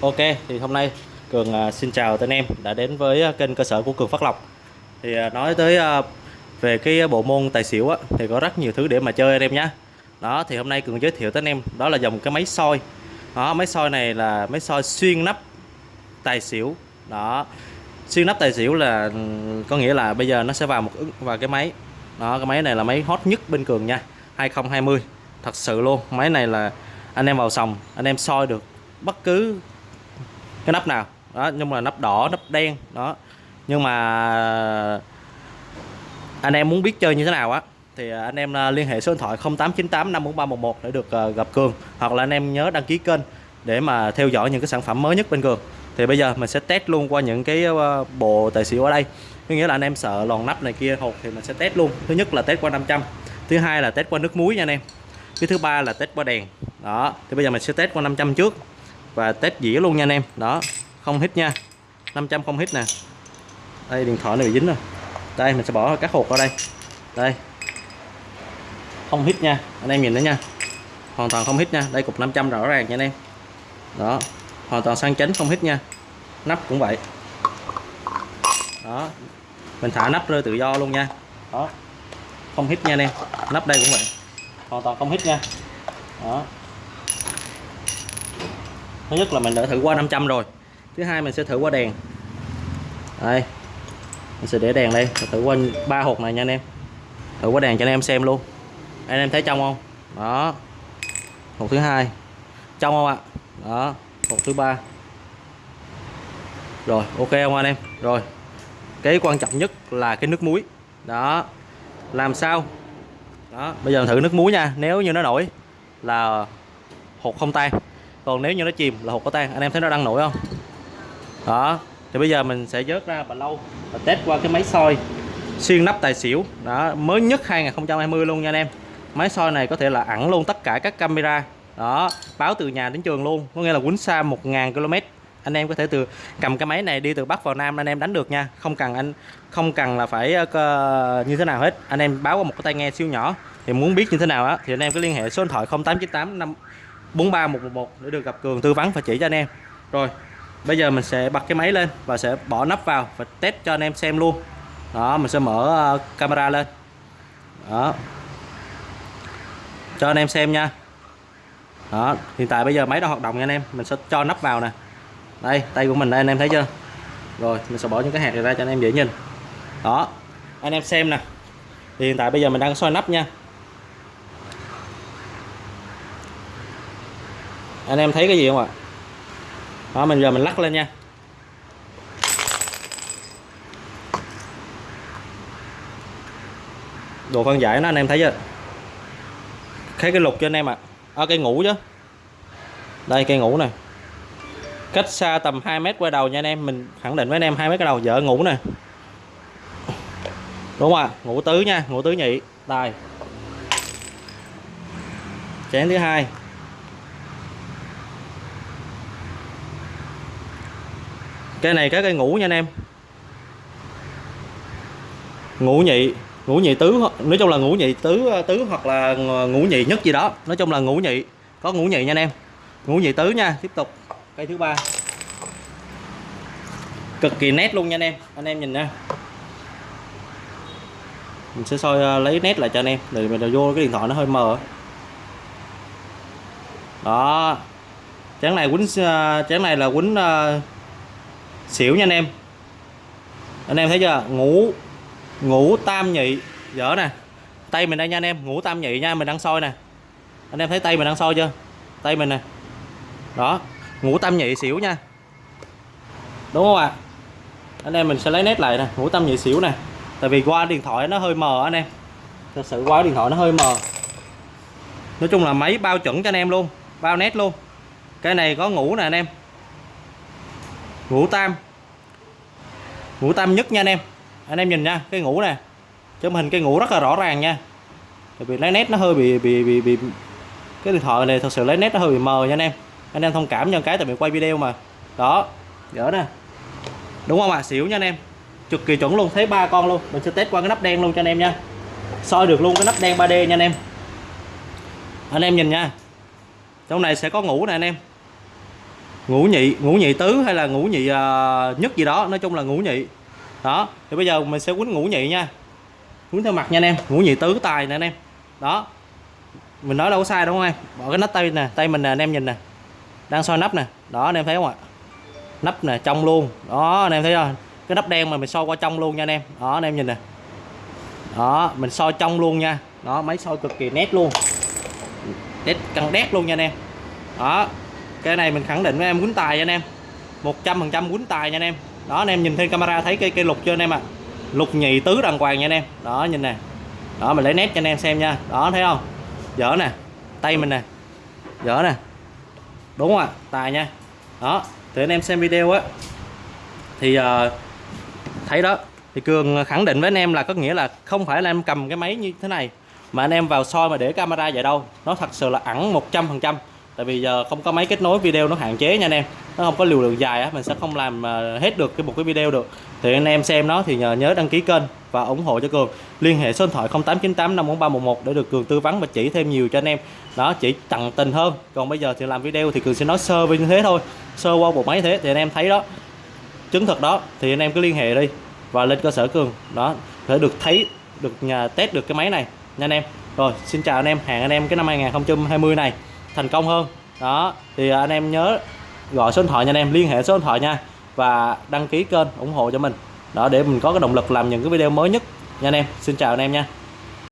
Ok thì hôm nay Cường à, xin chào tất em đã đến với à, kênh cơ sở của Cường Phát Lộc. Thì à, nói tới về cái bộ môn tài xỉu á, thì có rất nhiều thứ để mà chơi anh em nhé đó thì hôm nay Cường giới thiệu tới anh em đó là dòng cái máy soi. Đó máy soi này là máy soi xuyên nắp tài xỉu. Đó xuyên nắp tài xỉu là ừ, có nghĩa là bây giờ nó sẽ vào một ứng vào cái máy. Đó cái máy này là máy hot nhất bên Cường nha 2020 thật sự luôn máy này là anh em vào sòng anh em soi được bất cứ cái nắp nào. Đó, nhưng mà nắp đỏ, nắp đen, đó. Nhưng mà anh em muốn biết chơi như thế nào á, thì anh em à, liên hệ số điện thoại 0898 54311 để được à, gặp Cường. Hoặc là anh em nhớ đăng ký kênh để mà theo dõi những cái sản phẩm mới nhất bên Cường. Thì bây giờ mình sẽ test luôn qua những cái à, bộ tài xỉu ở đây. Có nghĩa là anh em sợ lòn nắp này kia hột thì mình sẽ test luôn. Thứ nhất là test qua 500 thứ hai là test qua nước muối nha anh em. Cái thứ ba là test qua đèn. Đó, thì bây giờ mình sẽ test qua 500 trước và test dĩa luôn nha anh em. Đó, không hít nha. 500 không hít nè. Đây, điện thoại này bị dính rồi. Đây, mình sẽ bỏ các hột vào đây. Đây. Không hít nha. Anh em nhìn đấy nha. Hoàn toàn không hít nha. Đây, cục 500 rõ ràng nha anh em. Đó. Hoàn toàn sang chấn không hít nha. Nắp cũng vậy. Đó. Mình thả nắp rơi tự do luôn nha. Đó. Không hít nha anh em. Nắp đây cũng vậy. Hoàn toàn không hít nha. Đó thứ nhất là mình đã thử qua 500 rồi. Thứ hai mình sẽ thử qua đèn. Đây. Mình sẽ để đèn đây. Thử qua ba hộp này nha anh em. Thử qua đèn cho anh em xem luôn. Anh em thấy trong không? Đó. Hộp thứ hai. Trong không ạ? Đó. Hộp thứ ba. Rồi, ok không anh em? Rồi. Cái quan trọng nhất là cái nước muối. Đó. Làm sao? Đó. Bây giờ thử nước muối nha. Nếu như nó nổi là hột không tan còn nếu như nó chìm là hột có tan. Anh em thấy nó đang nổi không? Đó. Thì bây giờ mình sẽ vớt ra bà lâu và test qua cái máy soi xuyên nắp tài xỉu. Đó mới nhất 2020 luôn nha anh em. Máy soi này có thể là ẩn luôn tất cả các camera. Đó báo từ nhà đến trường luôn có nghĩa là quýnh xa 1.000 km. Anh em có thể từ cầm cái máy này đi từ bắc vào nam anh em đánh được nha. Không cần anh không cần là phải uh, như thế nào hết. Anh em báo qua một cái tai nghe siêu nhỏ. Thì muốn biết như thế nào á thì anh em cứ liên hệ số điện thoại 0898 5 43111 để được gặp Cường tư vấn và chỉ cho anh em. Rồi, bây giờ mình sẽ bật cái máy lên và sẽ bỏ nắp vào và test cho anh em xem luôn. Đó, mình sẽ mở ờ, camera lên. Đó. Cho anh em xem nha. Đó, hiện tại bây giờ máy đang hoạt động nha anh em. Mình sẽ cho nắp vào nè. Đây, tay của mình đây, anh em thấy chưa? Rồi, mình sẽ bỏ những cái hạt này ra cho anh em dễ nhìn. Đó, anh em xem nè. Thì hiện tại bây giờ mình đang soi nắp nha. Anh em thấy cái gì không ạ? Đó mình giờ mình lắc lên nha. Đồ phân giải nó anh em thấy chưa? Thấy cái lục cho anh em ạ. À. à, cây ngủ chứ. Đây cây ngủ này cách xa tầm 2 mét quay đầu nha anh em. Mình khẳng định với anh em hai mét cái đầu vợ ngủ nè. Đúng không ạ? Ngủ tứ nha ngủ tứ nhị. Tài chén thứ hai. Cái này cái cây ngủ nha anh em. Ngũ nhị ngũ nhị tứ, nói chung là ngũ nhị tứ tứ hoặc là ngũ nhị nhất gì đó. Nói chung là ngũ nhị, có ngũ nhị nha anh em. Ngũ nhị tứ nha, tiếp tục. Cây thứ ba. Cực kỳ nét luôn nha anh em. Anh em nhìn nha. Mình sẽ soi à, lấy nét lại cho anh em, để mình vô cái điện thoại nó hơi mờ. Đó. Chén này quýnh à, chén này là quýnh à, xỉu nha anh em. Anh em thấy chưa? Ngủ ngủ tam nhị. Dở nè. Tay mình đây nha anh em. Ngủ tam nhị nha, mình đang soi nè. Anh em thấy tay mình đang soi chưa? Tay mình nè. Đó. Ngủ tam nhị xỉu nha. Đúng không ạ? À? anh em mình sẽ lấy nét lại nè. Ngủ tam nhị xỉu nè. Tại vì qua điện thoại nó hơi mờ anh em. Thật sự qua điện thoại nó hơi mờ. Nói chung là máy bao chuẩn cho anh em luôn. Bao nét luôn. Cái này có ngủ nè anh em ngủ tam. Ngủ tam nhất nha anh em. Anh em nhìn nha, cái ngủ nè. Chấm hình cái ngủ rất là rõ ràng nha. Tại vì lấy nét nó hơi bị bị bị bị cái điện thoại này thật sự lấy nét nó hơi bị mờ nha anh em. Anh em thông cảm cho cái tại vì quay video mà. Đó gỡ nè. Đúng không ạ? À? xỉu nha anh em. Cực kỳ chuẩn luôn, thấy ba con luôn. Mình sẽ test qua cái nắp đen luôn cho anh em nha. Soi được luôn cái nắp đen 3D nha anh em. Anh em nhìn nha. Trong này sẽ có ngủ nè anh em ngũ nhị ngũ nhị tứ hay là ngũ nhị uh, nhất gì đó nói chung là ngũ nhị. Đó thì bây giờ mình sẽ quýnh ngũ nhị nha. Quýnh theo mặt nha anh em ngũ nhị tứ tài nè anh em. Đó mình nói đâu có sai đúng không em. Bỏ cái nắp tay nè tay mình nè anh em nhìn nè. Đang soi nắp nè. Đó anh em thấy không ạ? Nắp nè trong luôn. Đó anh em thấy không? Cái nắp đen mà mình soi qua trong luôn nha anh em. Đó anh em nhìn nè. Đó mình soi trong luôn nha. Đó máy soi cực kỳ nét luôn. Nét căng đét luôn nha anh em. Đó cái này mình khẳng định với em quýnh tài nha anh em. 100 phần trăm quýnh tài nha anh em. Đó anh em nhìn thêm camera thấy cây cây lục chưa anh em ạ? Lục nhị tứ đàng hoàng nha anh em. Đó nhìn nè. Đó mình lấy nét cho anh em xem nha. Đó thấy không? Dở nè. Tay mình nè. Dở nè. Đúng không ạ? Tài nha. Đó thì anh em xem video á. Thì uh, thấy đó. Thì cường khẳng định với anh em là có nghĩa là không phải là em cầm cái máy như thế này mà anh em vào soi mà để camera vậy đâu. Nó thật sự là ẩn 100 phần trăm tại vì giờ không có máy kết nối video nó hạn chế nha anh em. Nó không có liều lượng dài á, mình sẽ không làm ờ, hết được cái một cái video được. Thì anh em xem nó thì nhờ nhớ đăng ký kênh và ủng hộ cho cường. Liên hệ số điện thoại 0898 54311 để được cường tư vấn và chỉ thêm nhiều cho anh em. Đó, chỉ tận tình hơn. Còn bây giờ thì làm video thì cường sẽ nói sơ về như thế thôi. Sơ qua bộ máy thế thì anh em thấy đó. Chứng thực đó, thì anh em cứ liên hệ đi và lên cơ sở cường. Đó, để được thấy, được nhà test được cái máy này nha anh em. Rồi, xin chào anh em. Hẹn anh em cái năm 2020 này thành công hơn. Đó, thì anh em nhớ gọi số điện thoại nha anh em, liên hệ số điện thoại nha và đăng ký kênh ủng hộ cho mình. Đó, để mình có cái động lực làm những cái video mới nhất nha anh em. Xin chào anh em nha.